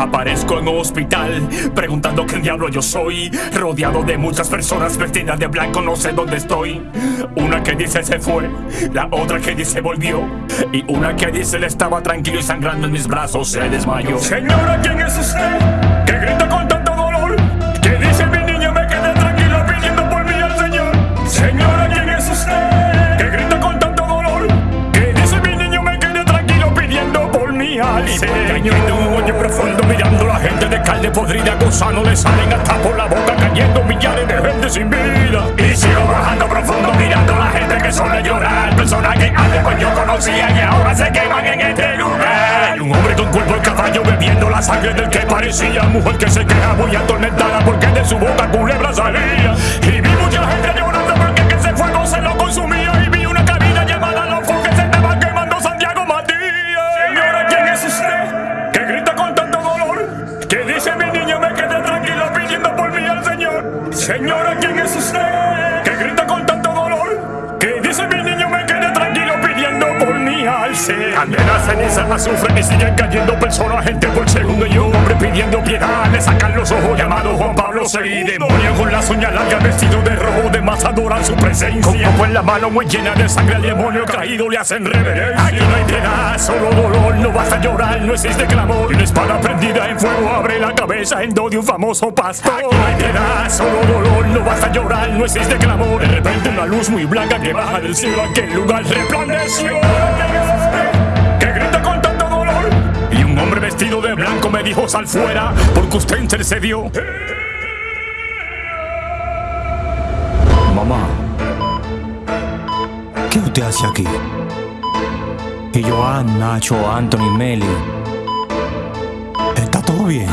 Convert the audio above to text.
Aparezco en un hospital preguntando qué diablo yo soy. Rodeado de muchas personas vestidas de blanco, no sé dónde estoy. Una que dice se fue, la otra que dice volvió. Y una que dice le estaba tranquilo y sangrando en mis brazos se desmayó. Señora, ¿quién es usted? Que grita con tanto dolor. Que dice mi niño me quedé tranquilo pidiendo por mí al Señor. Señora, ¿quién es usted? Que grita con tanto dolor. Que dice mi niño me quedé tranquilo pidiendo por mí al Señor. Carne podrida. Gusano le salen hasta por la boca cayendo millares de gente sin vida. Y sigo bajando profundo mirando la gente que suele llorar. Personas que antes pues yo conocía y ahora se queman en este lugar. Un hombre con cuerpo de caballo bebiendo la sangre del que parecía mujer que se queja muy atormentada porque de su boca culebra salía. Y Que mi niño me quedé tranquilo pidiendo por mí al Señor. Señora, ¿quién es usted? Que grita con tanto dolor. Que dice mi niño me quedé tranquilo pidiendo por mí al Señor. Candela, ceniza, azufre y siguen cayendo personas, gente por segundo y un hombre pidiendo piedad. Le sacan los ojos llamado Juan Pablo II. Demonio con las uñas largas vestido de rojo, de más adoran su presencia. Con en la mano muy llena de sangre al demonio caído le hacen reverencia. Aquí no hay piedad, solo dolor, basta llorar, no existe clamor. Y una espada prendida en fuego abre la cabeza en do de un famoso pastor. Aquí no hay piedad, solo dolor, no basta llorar, no existe clamor. De repente una luz muy blanca que baja del cielo, aquel lugar resplandeció. Que grita con tanto dolor. Y un hombre vestido de blanco me dijo sal fuera, porque usted intercedió. Mamá, ¿qué usted hace aquí? Y Joan, Nacho, Anthony, Meli. ¿Está todo bien?